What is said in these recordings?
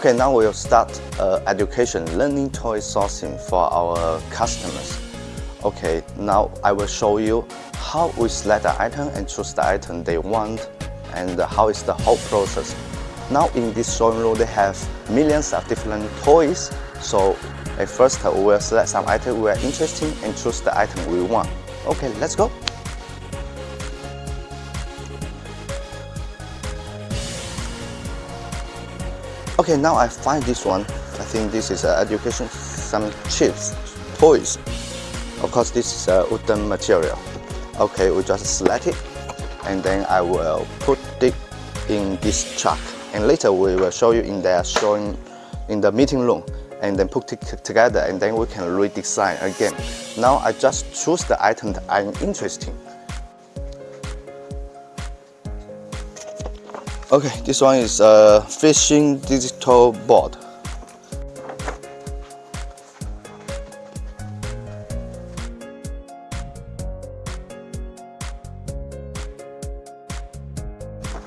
Okay, now we'll start uh, education, learning toy sourcing for our customers. Okay, now I will show you how we select the item and choose the item they want and how is the whole process. Now in this showroom they have millions of different toys. So at first we will select some item we are interested in and choose the item we want. Okay, let's go. Okay, now I find this one. I think this is uh, education, some chips, toys. Of course, this is a wooden material. Okay, we just select it and then I will put it in this truck and later we will show you in the showing in the meeting room and then put it together and then we can redesign again. Now I just choose the item that I'm interested in. Okay, this one is uh, a fishing digital board.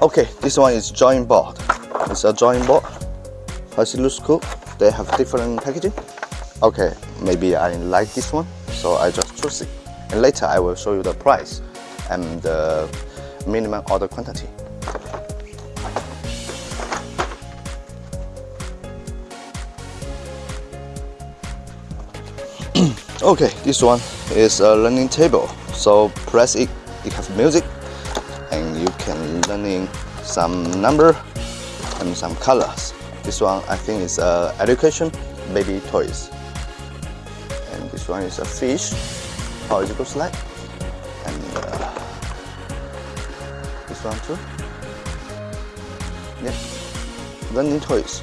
Okay, this one is drawing board. It's a drawing board. As it looks cool, they have different packaging. Okay, maybe I like this one, so I just choose it. And later I will show you the price and the minimum order quantity. Okay, this one is a learning table. So press it, it has music and you can learning some number and some colors. This one I think is uh, education baby toys. And this one is a fish, how it looks like. And uh, this one too. Yeah, learning toys.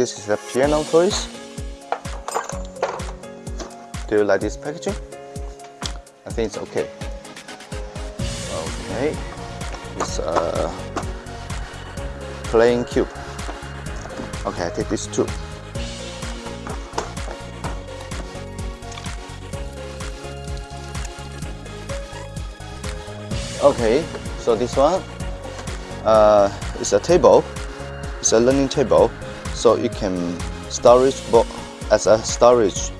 This is the piano toys. Do you like this packaging? I think it's okay. Okay, it's a playing cube. Okay, I take this too. Okay, so this one uh, is a table. It's a learning table so you can storage book as a storage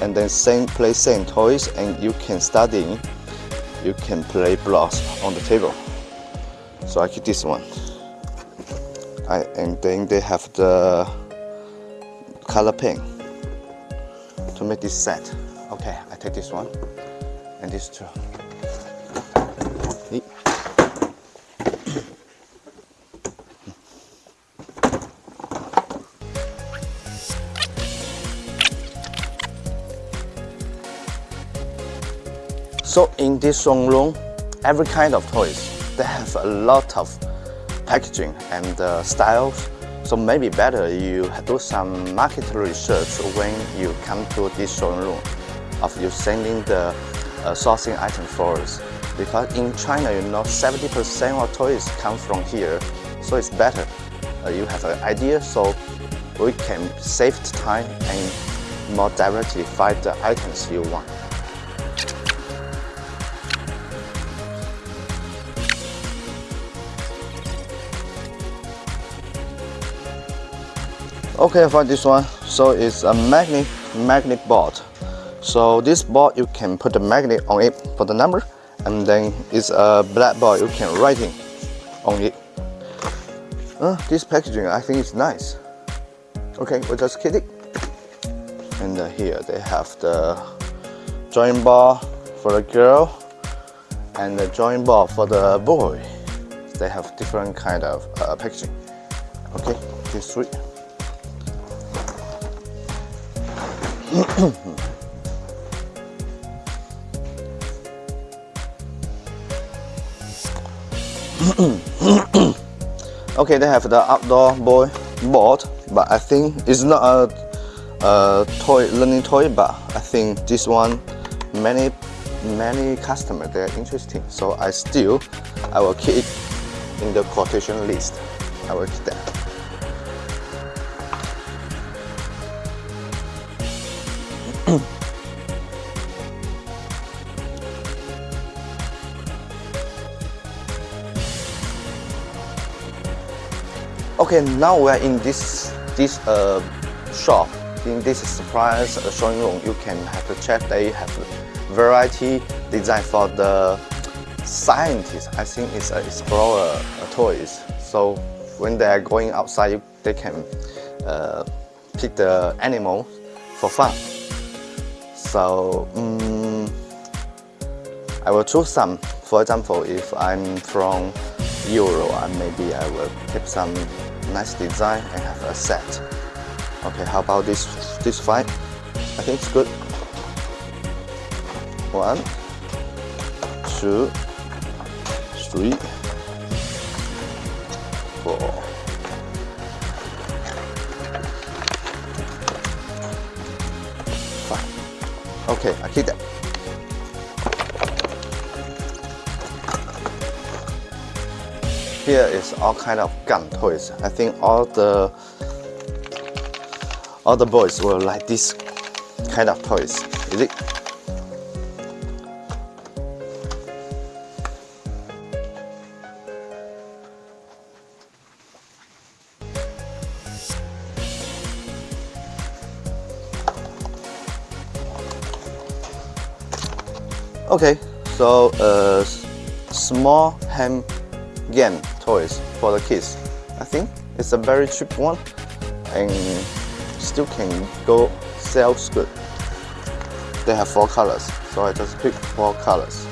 and then same play same toys and you can study. You can play blocks on the table. So I keep this one. I, and then they have the color pen to make this set. Okay I take this one and this two So in this showroom, every kind of toys, they have a lot of packaging and uh, styles. So maybe better you do some market research when you come to this showroom of you sending the uh, sourcing item for us. Because in China, you know, 70% of toys come from here. So it's better. Uh, you have an idea so we can save time and more directly find the items you want. Okay, for this one, so it's a magnet magnet board. So this board you can put the magnet on it for the number, and then it's a black blackboard you can writing on it. Uh, this packaging I think is nice. Okay, we just keep it. And uh, here they have the drawing board for the girl and the drawing board for the boy. They have different kind of uh, packaging. Okay, this three. okay, they have the outdoor boy board, but I think it's not a, a toy learning toy, but I think this one many many customers they're interesting. So I still I will keep it in the quotation list. I will keep that. Okay, now we're in this this uh, shop. In this surprise uh, showing room, you can have to check they have variety design for the scientists. I think it's an explorer uh, toys. So when they are going outside, they can uh, pick the animal for fun. So um, I will choose some. For example, if I'm from Euro, maybe I will keep some nice design and have a set. Okay, how about this this fight? I think it's good. One, two, three, four. Five. Okay, I keep that. Here is all kind of gun toys. I think all the all the boys will like this kind of toys. Is it? Okay, so a uh, small hand game toys for the kids. I think it's a very cheap one and still can go sales good. They have four colors, so I just pick four colors.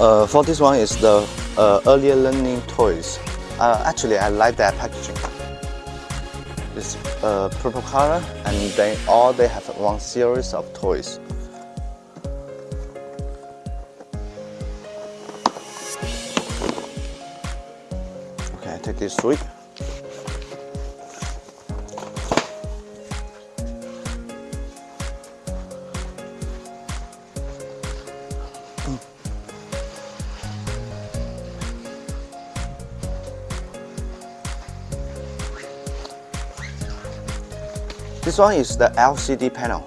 Uh, for this one is the uh, earlier learning toys. Uh, actually, I like that packaging. It's uh, purple color, and then all they have one series of toys. Okay, I take this three. This one is the LCD panel.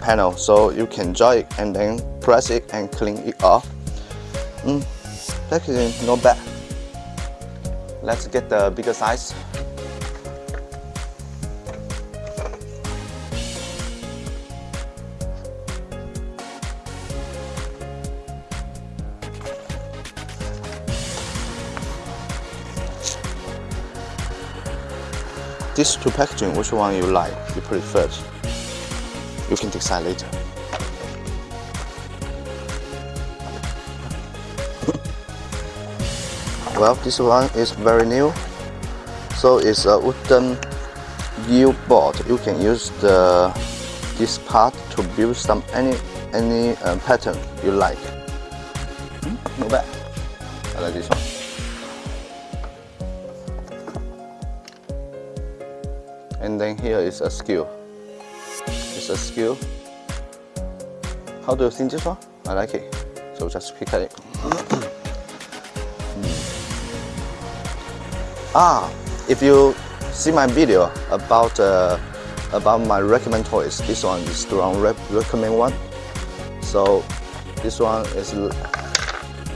Panel, so you can join it and then press it and clean it off. Mm, packaging not bad. Let's get the bigger size. These two packaging, which one you like, you prefer? You can decide later. well, this one is very new. So it's a wooden U board. You can use the this part to build some any any uh, pattern you like. Hmm? Not bad. I like this one. And then here is a skill. It's a skill. How do you think this one? I like it. So just pick at it. Ah if you see my video about uh, about my recommend toys this one is the wrong recommend one. So this one is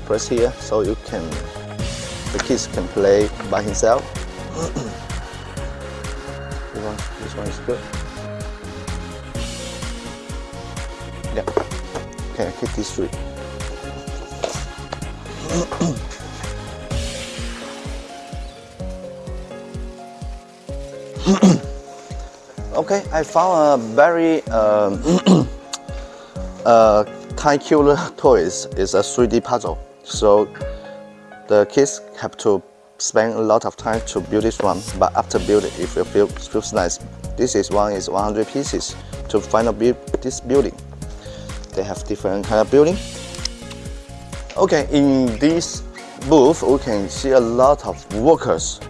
press here so you can the kids can play by himself This one, this one is good. Yeah. Okay, I keep this three. okay, I found a very um, uh, killer toys. It's a 3D puzzle. So the kids have to spend a lot of time to build this one, but after building it will feel feels nice. This is one is 100 pieces to final build this building. They have different kind of building. Okay, in this booth we can see a lot of workers.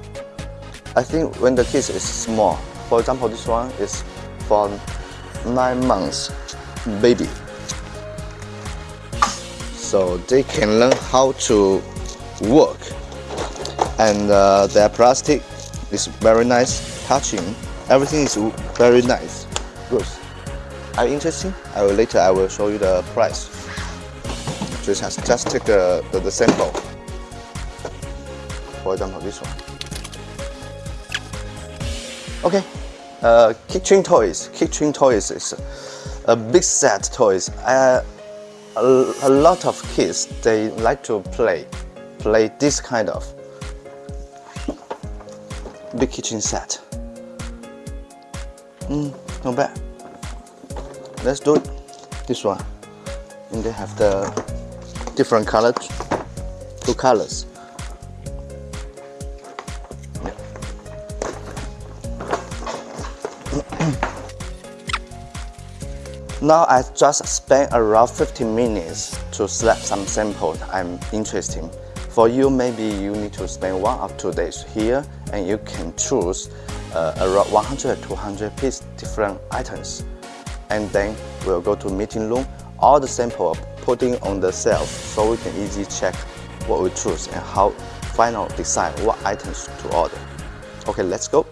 I think when the kids is small, for example, this one is for nine months baby. So they can learn how to work and uh, their plastic is very nice touching. Everything is very nice. Good. Are you interested? I will later I will show you the price. Just just take the, the, the sample. For example, this one. Okay. Uh, kitchen toys. Kitchen toys is a big set toys. Uh, a, a lot of kids they like to play, play this kind of big kitchen set. Mm, not bad. Let's do it. This one. And they have the different colors, two colors. now I just spent around 15 minutes to select some samples I'm interested in. For you, maybe you need to spend one or two days here and you can choose uh, around 100 to 200 piece different items. And then we'll go to meeting room. All the sample putting on the shelf so we can easily check what we choose and how final decide what items to order. Okay, let's go.